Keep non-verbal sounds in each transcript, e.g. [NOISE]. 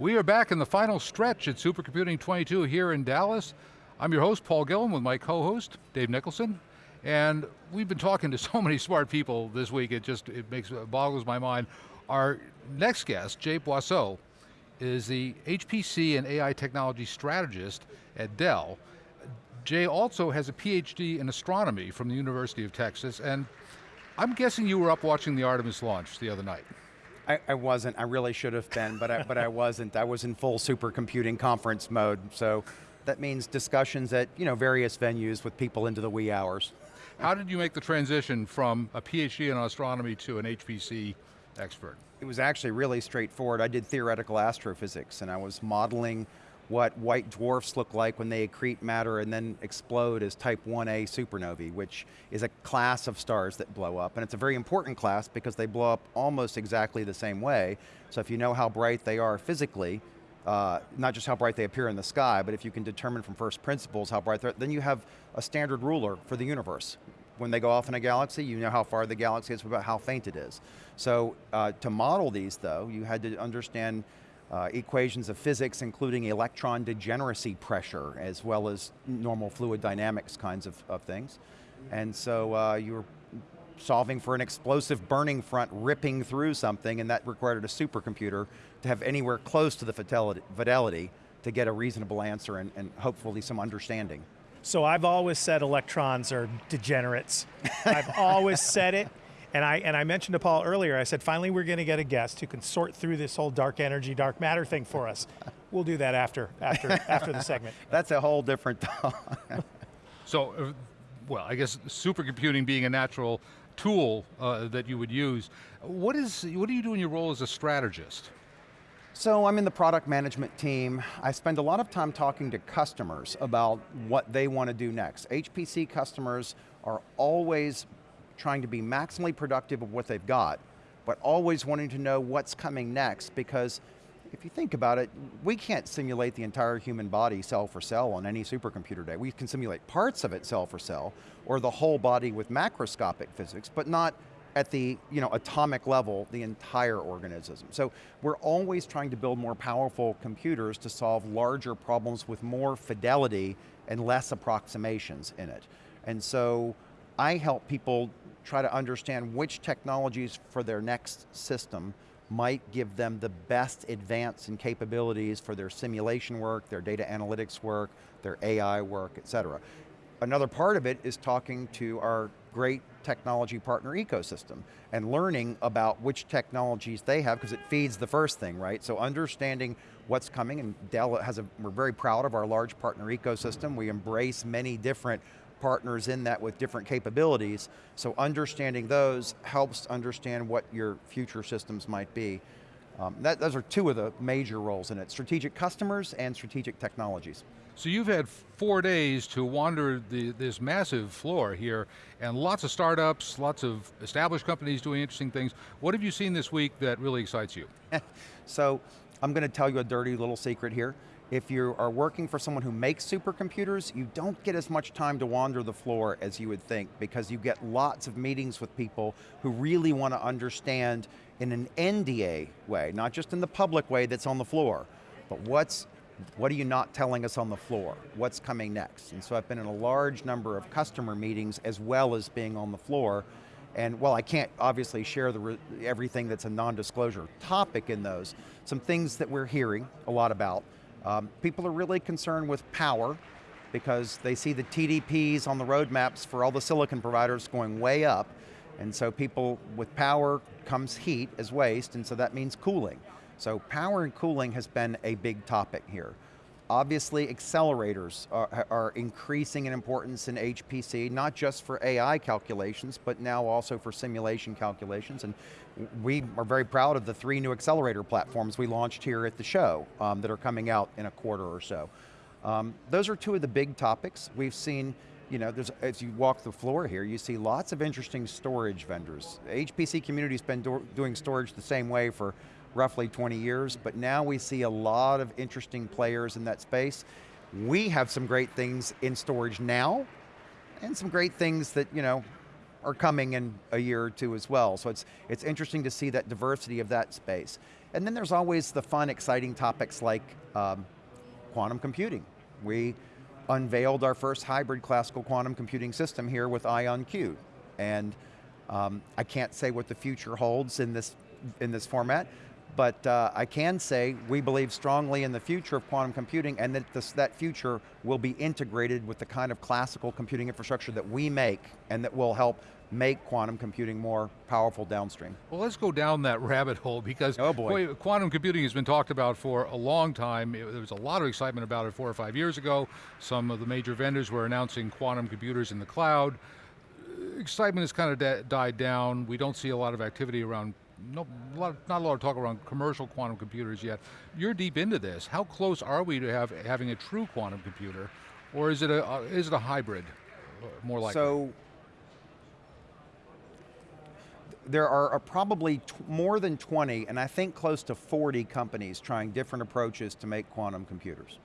We are back in the final stretch at Supercomputing 22 here in Dallas. I'm your host, Paul Gillin, with my co-host, Dave Nicholson. And we've been talking to so many smart people this week, it just it makes it boggles my mind. Our next guest, Jay Boisseau, is the HPC and AI technology strategist at Dell. Jay also has a PhD in astronomy from the University of Texas, and I'm guessing you were up watching the Artemis launch the other night. I, I, wasn't, I really should have been, but I, but I wasn't. I was in full supercomputing conference mode, so that means discussions at you know, various venues with people into the wee hours. How did you make the transition from a PhD in astronomy to an HPC expert? It was actually really straightforward. I did theoretical astrophysics and I was modeling what white dwarfs look like when they accrete matter and then explode as type 1a supernovae, which is a class of stars that blow up. And it's a very important class because they blow up almost exactly the same way. So if you know how bright they are physically, uh, not just how bright they appear in the sky, but if you can determine from first principles how bright they're, then you have a standard ruler for the universe. When they go off in a galaxy, you know how far the galaxy is, about how faint it is. So uh, to model these though, you had to understand uh, equations of physics, including electron degeneracy pressure, as well as normal fluid dynamics kinds of, of things. And so uh, you were solving for an explosive burning front ripping through something, and that required a supercomputer to have anywhere close to the fidelity, to get a reasonable answer and, and hopefully some understanding. So I've always said electrons are degenerates. [LAUGHS] I've always said it, and I, and I mentioned to Paul earlier, I said, finally we're going to get a guest who can sort through this whole dark energy, dark matter thing for us. [LAUGHS] We'll do that after, after, after the segment. [LAUGHS] That's a whole different [LAUGHS] So, uh, well, I guess supercomputing being a natural tool uh, that you would use. What is, what do you do in your role as a strategist? So I'm in the product management team. I spend a lot of time talking to customers about what they want to do next. HPC customers are always trying to be maximally productive of what they've got, but always wanting to know what's coming next because if you think about it, we can't simulate the entire human body cell for cell on any supercomputer day. We can simulate parts of it cell for cell, or the whole body with macroscopic physics, but not at the you know, atomic level, the entire organism. So we're always trying to build more powerful computers to solve larger problems with more fidelity and less approximations in it. And so I help people try to understand which technologies for their next system might give them the best advance in capabilities for their simulation work, their data analytics work, their AI work, et cetera. Another part of it is talking to our great technology partner ecosystem and learning about which technologies they have because it feeds the first thing, right? So understanding what's coming and Dell has a, we're very proud of our large partner ecosystem. We embrace many different partners in that with different capabilities, so understanding those helps understand what your future systems might be. Um, that, those are two of the major roles in it, strategic customers and strategic technologies. So you've had four days to wander the, this massive floor here, and lots of startups, lots of established companies doing interesting things. What have you seen this week that really excites you? [LAUGHS] so, I'm going to tell you a dirty little secret here. If you are working for someone who makes supercomputers, you don't get as much time to wander the floor as you would think because you get lots of meetings with people who really want to understand in an NDA way, not just in the public way that's on the floor, but what's what are you not telling us on the floor? What's coming next? And so I've been in a large number of customer meetings as well as being on the floor. And while I can't obviously share everything that's a non-disclosure topic in those, some things that we're hearing a lot about um, people are really concerned with power because they see the TDPs on the roadmaps for all the silicon providers going way up. And so people, with power comes heat as waste, and so that means cooling. So power and cooling has been a big topic here. Obviously, accelerators are, are, increasing in importance in HPC, not just for AI calculations, but now also for simulation calculations. And we are very proud of the three new accelerator platforms we launched here at the show um, that are coming out in a quarter or so. Um, those are two of the big topics. We've seen, you know, as you walk the floor here, you see lots of interesting storage vendors. HPC community's been do doing storage the same way for roughly 20 years, but now we see a lot of interesting players in that space. We have some great things in storage now, and some great things that, you know, are coming in a year or two as well. So it's, it's interesting to see that diversity of that space. And then there's always the fun, exciting topics like um, quantum computing. We unveiled our first hybrid classical quantum computing system here with IonQ. And um, I can't say what the future holds in this, in this format, but uh, I can say we believe strongly in the future of quantum computing and that this, that future will be integrated with the kind of classical computing infrastructure that we make and that will help make quantum computing more powerful downstream. Well, let's go down that [LAUGHS] rabbit hole because oh boy. quantum computing has been talked about for a long time. It, there was a lot of excitement about it four or five years ago. Some of the major vendors were announcing quantum computers in the cloud. Excitement has kind of died down. We don't see a lot of activity around no, not a lot of talk around commercial quantum computers yet. You're deep into this. How close are we to have having a true quantum computer, or is it a uh, is it a hybrid, uh, more likely? So there are probably more than 20, and I think close to 40 companies trying different approaches to make quantum computers.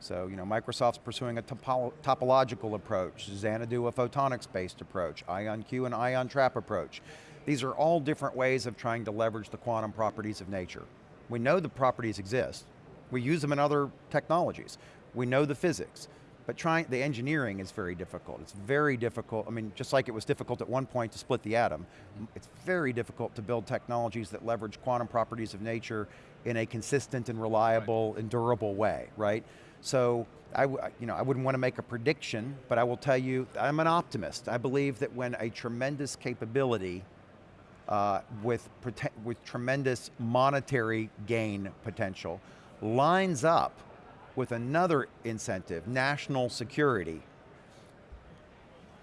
So, you know, Microsoft's pursuing a topo topological approach, Xanadu a photonics-based approach, IonQ an ion trap approach. These are all different ways of trying to leverage the quantum properties of nature. We know the properties exist. We use them in other technologies. We know the physics. But trying, the engineering is very difficult. It's very difficult, I mean, just like it was difficult at one point to split the atom, it's very difficult to build technologies that leverage quantum properties of nature in a consistent and reliable right. and durable way, right? So, I, you know, I wouldn't want to make a prediction, but I will tell you, I'm an optimist. I believe that when a tremendous capability uh, with, with tremendous monetary gain potential lines up with another incentive, national security.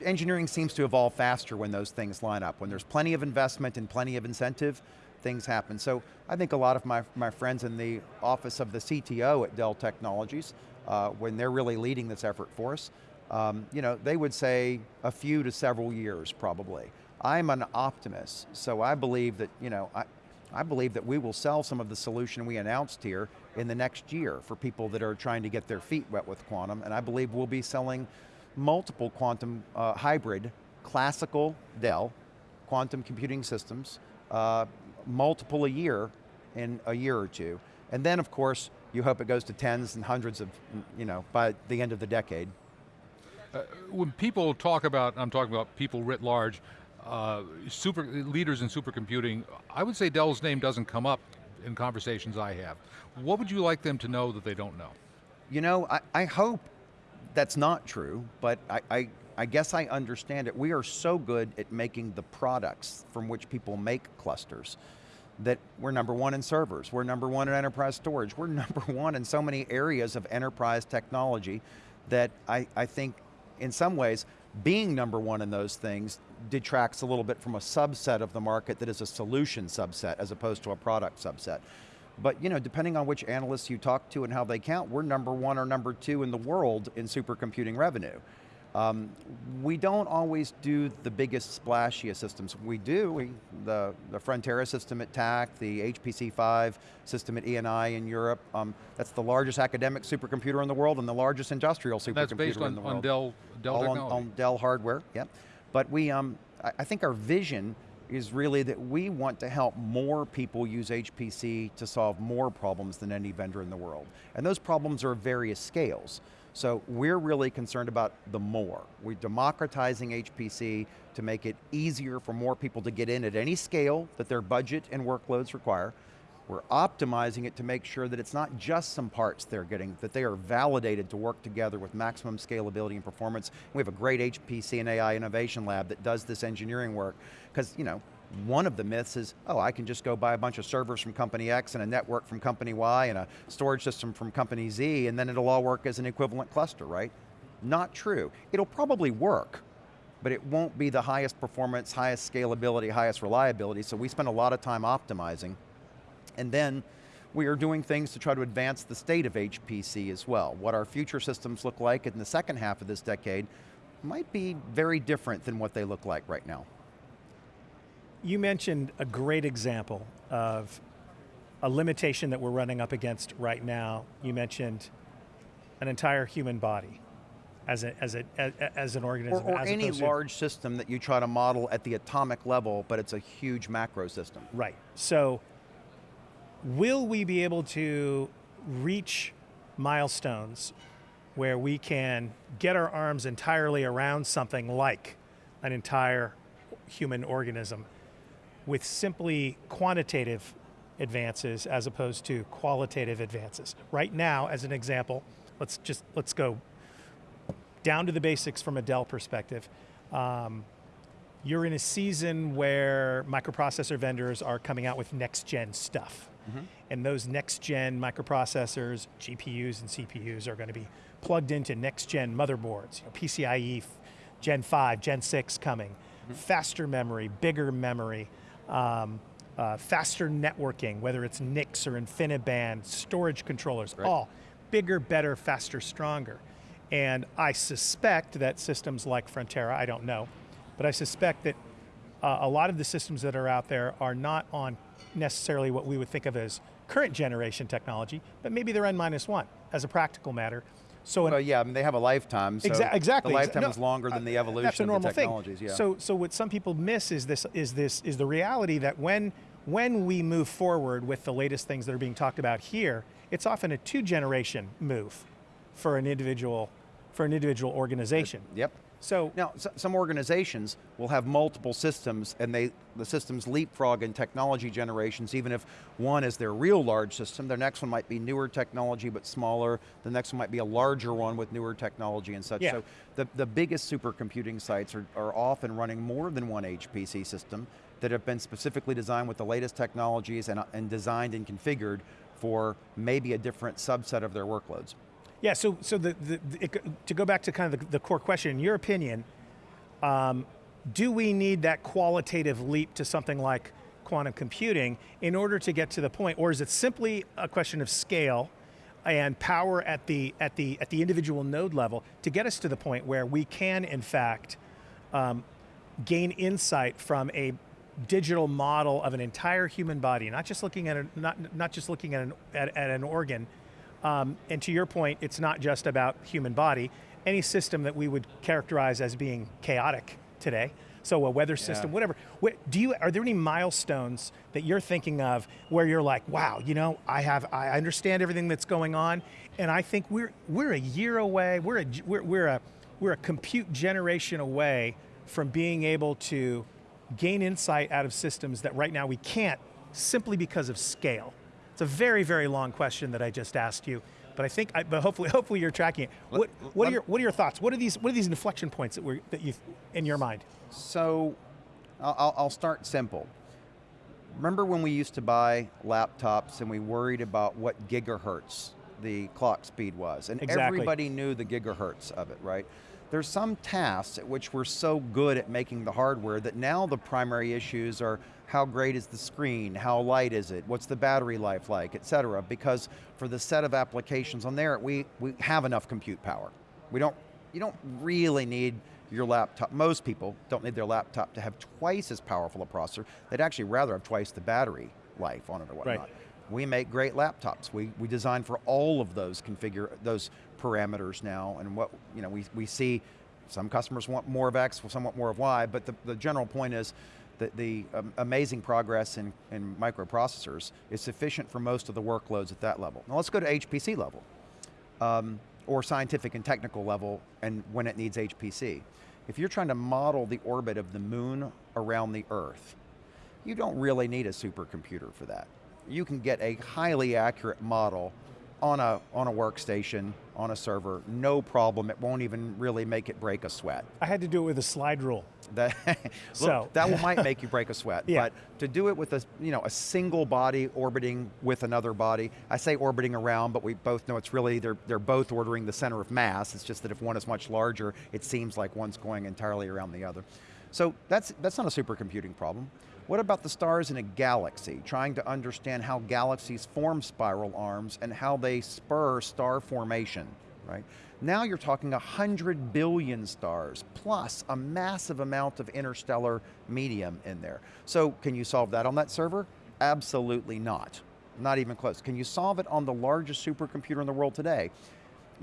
Engineering seems to evolve faster when those things line up. When there's plenty of investment and plenty of incentive, things happen. So I think a lot of my, my friends in the office of the CTO at Dell Technologies, uh, when they're really leading this effort for us, um, you know, they would say a few to several years probably. I'm an optimist, so I believe that, you know, I, I believe that we will sell some of the solution we announced here in the next year for people that are trying to get their feet wet with quantum, and I believe we'll be selling multiple quantum uh, hybrid, classical Dell, quantum computing systems, uh, multiple a year in a year or two. And then of course, you hope it goes to tens and hundreds of, you know, by the end of the decade. Uh, when people talk about, I'm talking about people writ large, uh, super leaders in supercomputing, I would say Dell's name doesn't come up in conversations I have. What would you like them to know that they don't know? You know, I, I hope that's not true, but I, I, I guess I understand it. We are so good at making the products from which people make clusters that we're number one in servers, we're number one in enterprise storage, we're [LAUGHS] number one in so many areas of enterprise technology that I, I think in some ways being number one in those things detracts a little bit from a subset of the market that is a solution subset as opposed to a product subset. But you know, depending on which analysts you talk to and how they count, we're number one or number two in the world in supercomputing revenue. Um, we don't always do the biggest splashiest systems. We do, we, the, the Frontera system at TACC, the HPC5 system at ENI in Europe. Um, that's the largest academic supercomputer in the world and the largest industrial supercomputer that's based in the world. on Dell, Dell All technology. On, on Dell hardware, yep. But we, um, I, think our vision is really that we want to help more people use HPC to solve more problems than any vendor in the world. And those problems are of various scales. So we're really concerned about the more. We're democratizing HPC to make it easier for more people to get in at any scale that their budget and workloads require. We're optimizing it to make sure that it's not just some parts they're getting, that they are validated to work together with maximum scalability and performance. We have a great HPC and AI innovation lab that does this engineering work, because you know, one of the myths is, oh, I can just go buy a bunch of servers from company X and a network from company Y and a storage system from company Z and then it'll all work as an equivalent cluster, right? Not true. It'll probably work, but it won't be the highest performance, highest scalability, highest reliability, so we spend a lot of time optimizing. And then we are doing things to try to advance the state of HPC as well. What our future systems look like in the second half of this decade might be very different than what they look like right now. You mentioned a great example of a limitation that we're running up against right now. You mentioned an entire human body. as, a, as, a, as, an organism. or as any large system that you try to model at the atomic level, but it's a huge macro system. Right. So, will we be able to reach milestones where we can get our arms entirely around something like an entire human organism with simply quantitative advances as opposed to qualitative advances? Right now, as an example, let's just let's go down to the basics from a Dell perspective. Um, you're in a season where microprocessor vendors are coming out with next gen stuff. And those next gen microprocessors, GPUs and CPUs, are going to be plugged into next gen motherboards, you know, PCIe Gen 5, Gen 6 coming, faster memory, bigger memory, um, uh, faster networking, whether it's NICs or InfiniBand, storage controllers, all bigger, better, faster, stronger. And I suspect that systems like Frontera, I don't know, but I suspect that uh, a lot of the systems that are out there are not on necessarily what we would think of as current generation technology, but maybe they're N minus one as a practical matter. So Well, yeah, I mean, they have a lifetime, so Exa- exactly. the lifetime no, is longer than the uh, evolution That's a of normal the thing. Yeah. So, so what some people miss is this: is this is the reality that when when we move forward with the latest things that are being talked about here, it's often a two-generation move for an individual for an individual organization. yep. So Now, some organizations will have multiple systems, and they the systems leapfrog in technology generations. Even if one is their real large system, their next one might be newer technology but smaller. The next one might be a larger one with newer technology and such. Yeah. So the the biggest supercomputing sites are, are often running more than one HPC system that have been specifically designed with the latest technologies and, uh, and designed and configured for maybe a different subset of their workloads. Yeah, so, so the, the, it, to go back to kind of the, the core question, in your opinion, um, do we need that qualitative leap to something like quantum computing in order to get to the point, or is it simply a question of scale and power at the, at the, at the individual node level to get us to the point where we can, in fact, um, gain insight from a digital model of an entire human body, not just looking at a, not, not just looking at an, at, at an organ, um, and to your point, it's not just about human body. Any system that we would characterize as being chaotic today, so a weather system, whatever. Wh- Do you, are there any milestones that you're thinking of where you're like, wow, you know, I have, I understand everything that's going on, and I think we're, we're a year away, we're a, we're, we're a, we're a compute generation away from being able to gain insight out of systems that right now we can't simply because of scale. It's a very, very long question that I just asked you, but I think, I, but hopefully, [LAUGHS] hopefully you're tracking it. What, what, are your, what are your thoughts? What are these, what are these inflection points that, we're, that you, in your mind? So, I'll- I'll, I'll start simple. Remember when we used to buy laptops and we worried about what gigahertz the clock speed was? And Exactly. everybody knew the gigahertz of it, right? There's some tasks at which we're so good at making the hardware that now the primary issues are how great is the screen, how light is it, what's the battery life like, et cetera, because for the set of applications on there, we, we have enough compute power. We don't, you don't really need your laptop, most people don't need their laptop to have twice as powerful a processor. They'd actually rather have twice the battery life on it or whatnot. We make great laptops. We, we design for all of those configure those parameters now, and what you know we, we see. Some customers want more of X, some want more of Y, but the, the general point is that the um, amazing progress in, in microprocessors is sufficient for most of the workloads at that level. Now let's go to HPC level um, or scientific and technical level and when it needs HPC. If you're trying to model the orbit of the moon around the Earth, you don't really need a supercomputer for that. You can get a highly accurate model on a, on a workstation, on a server, no problem. It won't even really make it break a sweat. I had to do it with a slide rule. That, [LAUGHS] look, So- that might [LAUGHS] make you break a sweat, Yeah. but to do it with a you know a single body orbiting with another body, I say orbiting around, but we both know it's really they're they're both ordering the center of mass. It's just that if one is much larger, it seems like one's going entirely around the other. So that's that's not a supercomputing problem. What about the stars in a galaxy? Trying to understand how galaxies form spiral arms and how they spur star formation, right? Now you're talking 100 billion stars plus a massive amount of interstellar medium in there. So can you solve that on that server? Absolutely not. Not even close. Can you solve it on the largest supercomputer in the world today?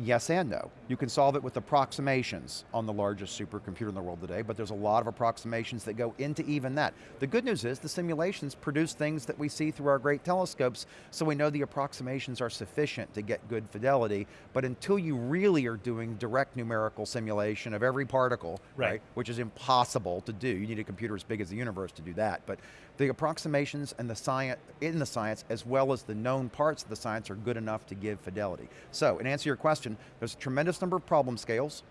Yes and no. You can solve it with approximations on the largest supercomputer in the world today, but there's a lot of approximations that go into even that. The good news is the simulations produce things that we see through our great telescopes, so we know the approximations are sufficient to get good fidelity, but until you really are doing direct numerical simulation of every particle, Right. right, which is impossible to do, you need a computer as big as the universe to do that, but the approximations and the science, in the science, as well as the known parts of the science are good enough to give fidelity. So, in answer to your question, there's a tremendous number of problem scales.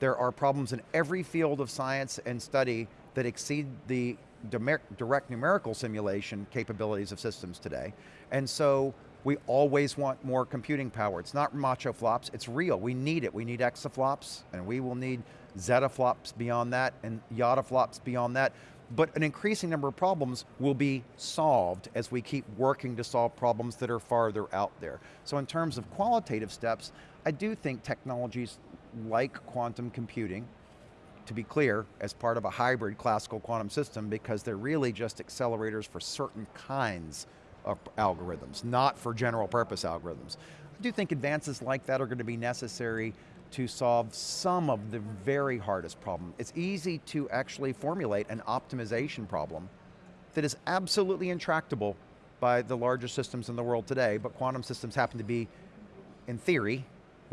There are problems in every field of science and study that exceed the direct numerical simulation capabilities of systems today. And so, we always want more computing power. It's not macho flops, it's real. We need it. We need exaflops, and we will need zettaflops beyond that, and yottaflops beyond that. But an increasing number of problems will be solved as we keep working to solve problems that are farther out there. So in terms of qualitative steps, I do think technologies like quantum computing, to be clear, as part of a hybrid classical quantum system because they're really just accelerators for certain kinds of algorithms, not for general purpose algorithms. I do think advances like that are going to be necessary to solve some of the very hardest problem. It's easy to actually formulate an optimization problem that is absolutely intractable by the largest systems in the world today, but quantum systems happen to be, in theory,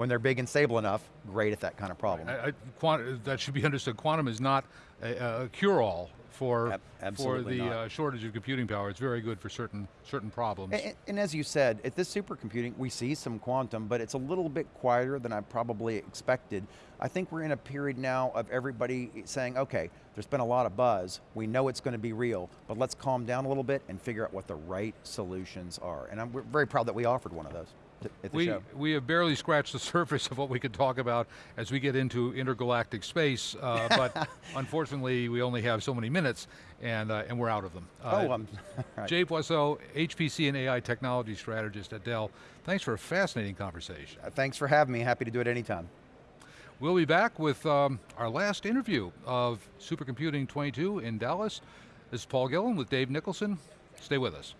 when they're big and stable enough, great at that kind of problem. I, I, quant- that should be understood. Quantum is not a, a cure-all for Ab- for the uh, shortage of computing power. It's very good for certain certain problems. And, and as you said, at this supercomputing, we see some quantum, but it's a little bit quieter than I probably expected. I think we're in a period now of everybody saying, okay, there's been a lot of buzz. We know it's going to be real, but let's calm down a little bit and figure out what the right solutions are. And I'm we're very proud that we offered one of those th- at the we, show. we have barely scratched the [LAUGHS] surface of what we could talk about as we get into intergalactic space, uh, [LAUGHS] but unfortunately we only have so many minutes and, uh, and we're out of them. Uh, oh, um, [LAUGHS] right. Jay Boisseau, HPC and AI technology strategist at Dell, thanks for a fascinating conversation. Uh, thanks for having me. Happy to do it anytime. We'll be back with um, our last interview of Supercomputing 22 in Dallas. This is Paul Gillin with Dave Nicholson. Stay with us.